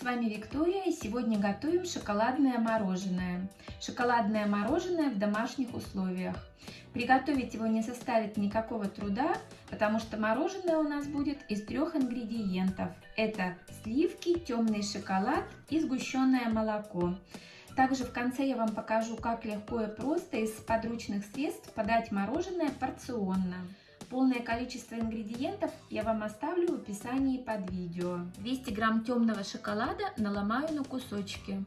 вами Виктория и сегодня готовим шоколадное мороженое. Шоколадное мороженое в домашних условиях. Приготовить его не составит никакого труда, потому что мороженое у нас будет из трех ингредиентов. Это сливки, темный шоколад и сгущенное молоко. Также в конце я вам покажу, как легко и просто из подручных средств подать мороженое порционно. Полное количество ингредиентов я вам оставлю в описании под видео. 200 грамм темного шоколада наломаю на кусочки.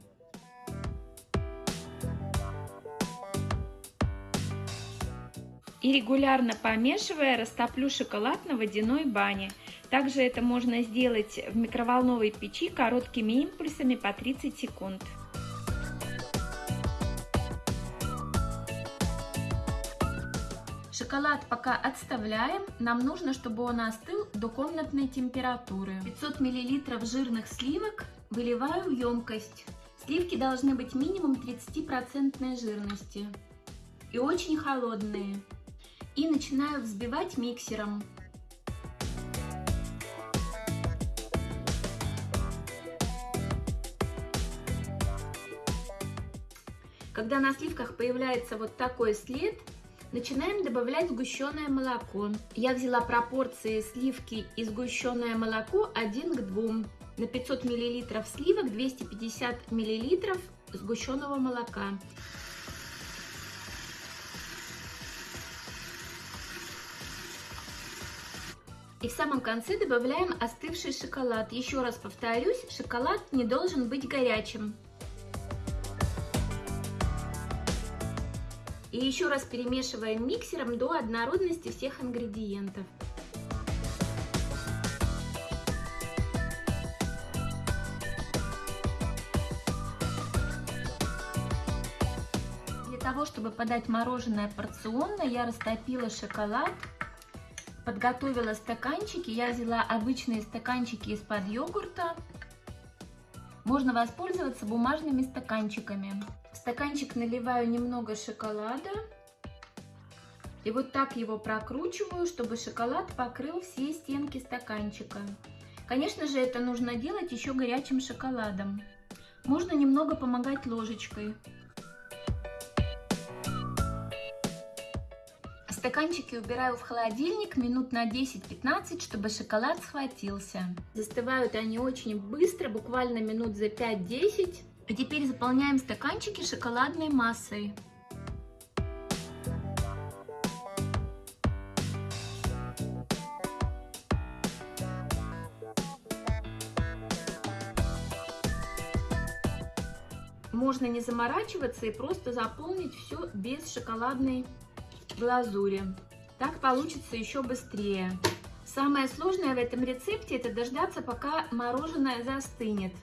И регулярно помешивая, растоплю шоколад на водяной бане. Также это можно сделать в микроволновой печи короткими импульсами по 30 секунд. Шоколад пока отставляем. Нам нужно, чтобы он остыл до комнатной температуры. 500 мл жирных сливок выливаю в емкость. Сливки должны быть минимум 30% жирности и очень холодные. И начинаю взбивать миксером. Когда на сливках появляется вот такой след, Начинаем добавлять сгущенное молоко. Я взяла пропорции сливки и сгущенное молоко 1 к 2. На 500 мл сливок 250 мл сгущенного молока. И в самом конце добавляем остывший шоколад. Еще раз повторюсь, шоколад не должен быть горячим. И еще раз перемешиваем миксером до однородности всех ингредиентов. Для того, чтобы подать мороженое порционно, я растопила шоколад, подготовила стаканчики. Я взяла обычные стаканчики из-под йогурта. Можно воспользоваться бумажными стаканчиками. Стаканчик наливаю немного шоколада. И вот так его прокручиваю, чтобы шоколад покрыл все стенки стаканчика. Конечно же, это нужно делать еще горячим шоколадом. Можно немного помогать ложечкой. Стаканчики убираю в холодильник минут на 10-15, чтобы шоколад схватился. Застывают они очень быстро, буквально минут за 5-10. А теперь заполняем стаканчики шоколадной массой. Можно не заморачиваться и просто заполнить все без шоколадной глазури. Так получится еще быстрее. Самое сложное в этом рецепте это дождаться, пока мороженое застынет.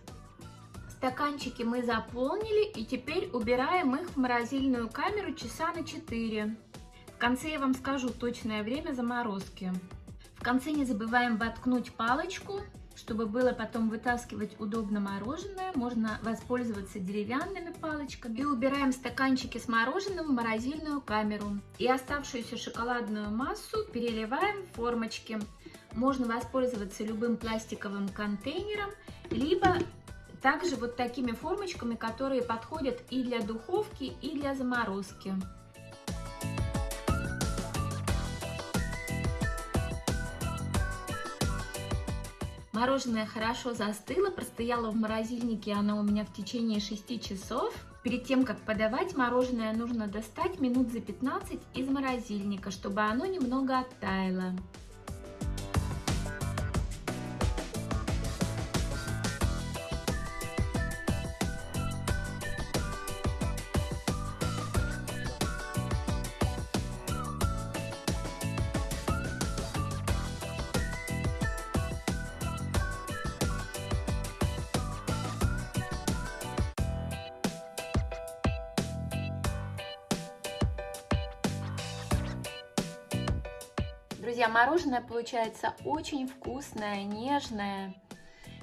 Стаканчики мы заполнили и теперь убираем их в морозильную камеру часа на 4. В конце я вам скажу точное время заморозки. В конце не забываем воткнуть палочку, чтобы было потом вытаскивать удобно мороженое. Можно воспользоваться деревянными палочками. И убираем стаканчики с мороженым в морозильную камеру. И оставшуюся шоколадную массу переливаем в формочки. Можно воспользоваться любым пластиковым контейнером, либо также вот такими формочками, которые подходят и для духовки, и для заморозки. Мороженое хорошо застыло, простояло в морозильнике оно у меня в течение 6 часов. Перед тем, как подавать, мороженое нужно достать минут за 15 из морозильника, чтобы оно немного оттаяло. Друзья, мороженое получается очень вкусное, нежное.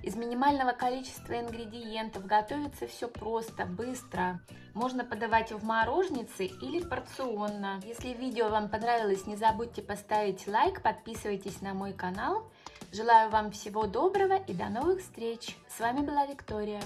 Из минимального количества ингредиентов готовится все просто, быстро. Можно подавать в морожнице или порционно. Если видео вам понравилось, не забудьте поставить лайк, подписывайтесь на мой канал. Желаю вам всего доброго и до новых встреч. С вами была Виктория.